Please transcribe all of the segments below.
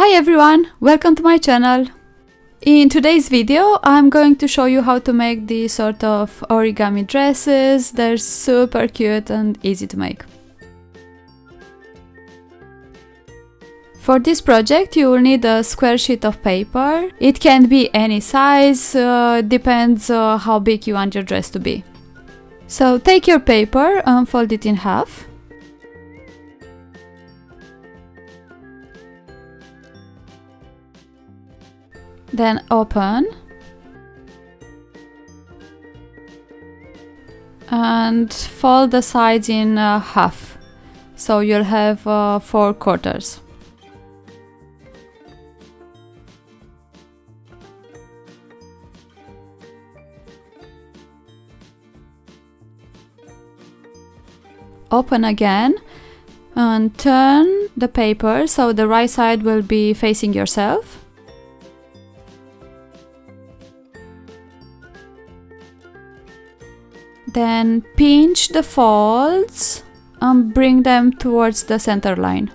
Hi everyone, welcome to my channel. In today's video I'm going to show you how to make these sort of origami dresses. They're super cute and easy to make. For this project you will need a square sheet of paper. It can be any size, uh, depends uh, how big you want your dress to be. So take your paper and fold it in half. Then open. And fold the sides in uh, half. So you'll have uh, four quarters. Open again and turn the paper so the right side will be facing yourself Then pinch the folds and bring them towards the center line.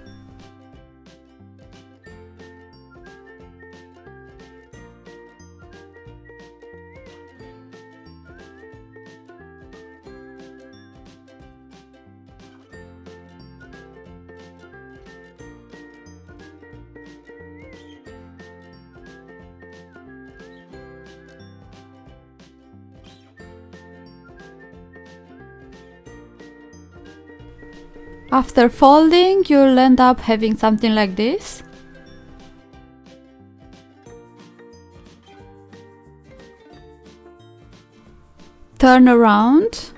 After folding, you'll end up having something like this. Turn around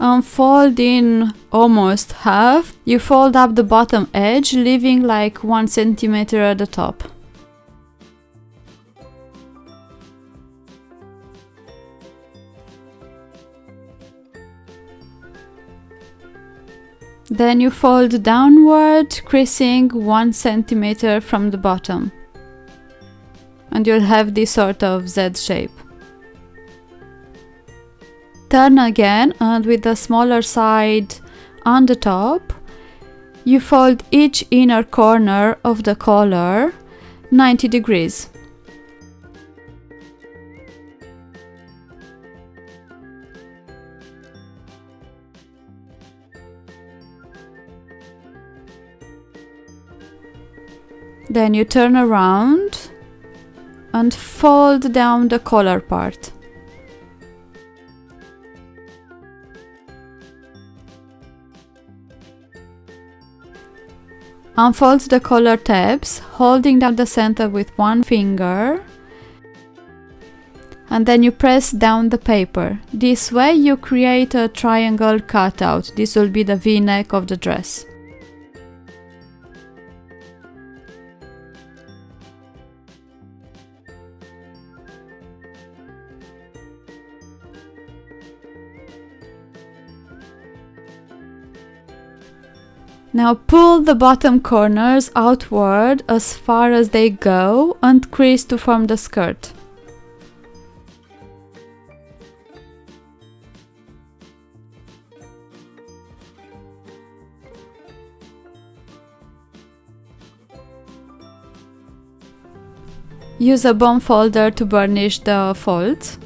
and fold in almost half. You fold up the bottom edge, leaving like one centimeter at the top. Then you fold downward, creasing 1 centimeter from the bottom. And you'll have this sort of Z shape. Turn again and with the smaller side on the top, you fold each inner corner of the collar 90 degrees. Then you turn around and fold down the collar part. Unfold the collar tabs, holding down the center with one finger and then you press down the paper. This way you create a triangle cutout. This will be the v-neck of the dress. Now pull the bottom corners outward as far as they go and crease to form the skirt. Use a bone folder to burnish the folds.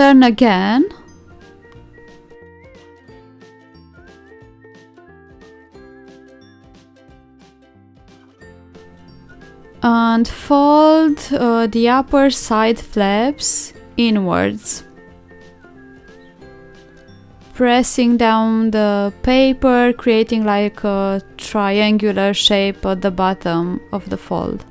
Turn again. And fold uh, the upper side flaps inwards. Pressing down the paper creating like a triangular shape at the bottom of the fold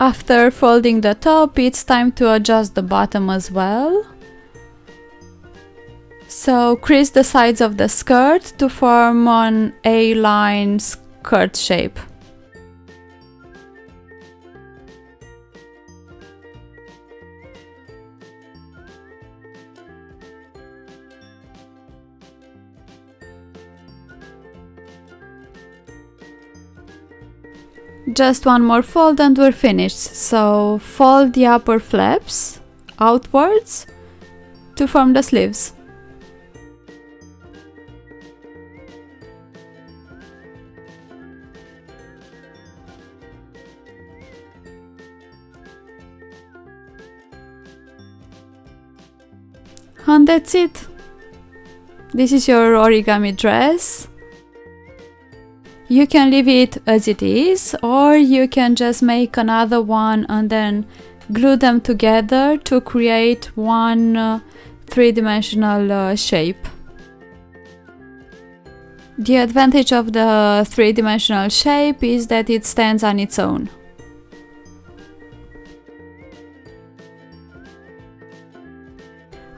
After folding the top, it's time to adjust the bottom as well. So crease the sides of the skirt to form an A-line skirt shape. Just one more fold and we're finished. So fold the upper flaps outwards to form the sleeves. And that's it. This is your origami dress. You can leave it as it is or you can just make another one and then glue them together to create one uh, three-dimensional uh, shape. The advantage of the three-dimensional shape is that it stands on its own.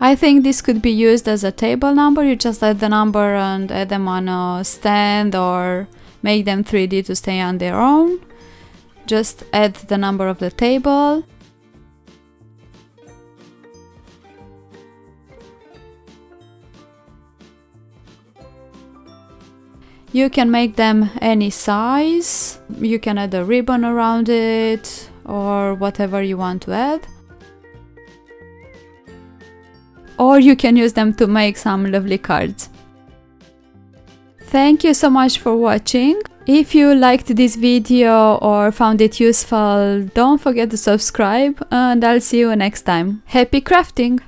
I think this could be used as a table number, you just add the number and add them on a stand or make them 3D to stay on their own. Just add the number of the table. You can make them any size, you can add a ribbon around it or whatever you want to add. Or you can use them to make some lovely cards. Thank you so much for watching. If you liked this video or found it useful, don't forget to subscribe and I'll see you next time. Happy crafting!